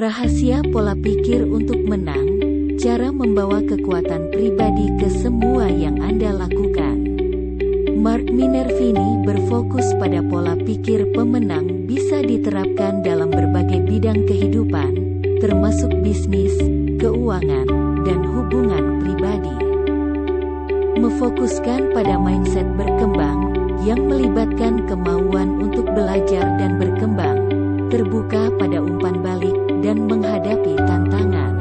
Rahasia pola pikir untuk menang, cara membawa kekuatan pribadi ke semua yang Anda lakukan. Mark Minervini berfokus pada pola pikir pemenang bisa diterapkan dalam berbagai bidang kehidupan, termasuk bisnis, keuangan, dan hubungan pribadi. Memfokuskan pada mindset berkembang, yang melibatkan kemauan untuk belajar dan berkembang, terbuka pada umpan balik, dan menghadapi tantangan.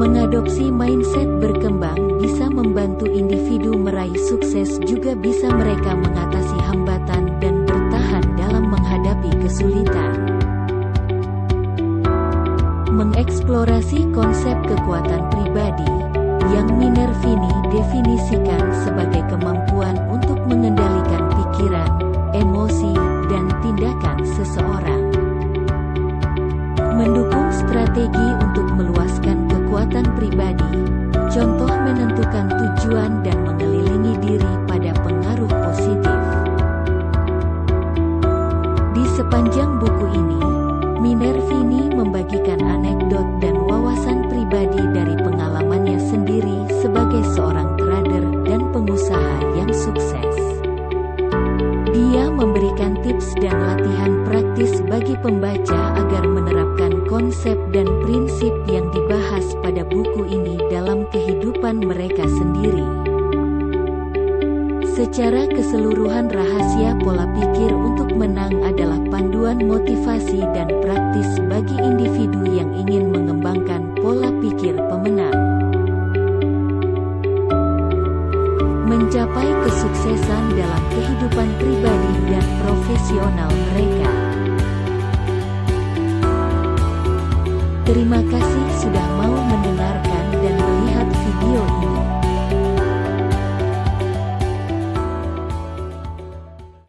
Mengadopsi mindset berkembang bisa membantu individu meraih sukses juga bisa mereka mengatasi hambatan dan bertahan dalam menghadapi kesulitan. Mengeksplorasi konsep kekuatan pribadi, yang Minervini definisikan sebagai dan tindakan seseorang. Mendukung strategi untuk meluaskan kekuatan pribadi, contoh menentukan tujuan dan mengelilingi diri pada pengaruh positif. Di sepanjang buku ini, Minervini membagikan anekdot dan wawasan memberikan tips dan latihan praktis bagi pembaca agar menerapkan konsep dan prinsip yang dibahas pada buku ini dalam kehidupan mereka sendiri. Secara keseluruhan rahasia pola pikir untuk menang adalah panduan motivasi dan praktis bagi individu Mencapai kesuksesan dalam kehidupan pribadi dan profesional mereka. Terima kasih sudah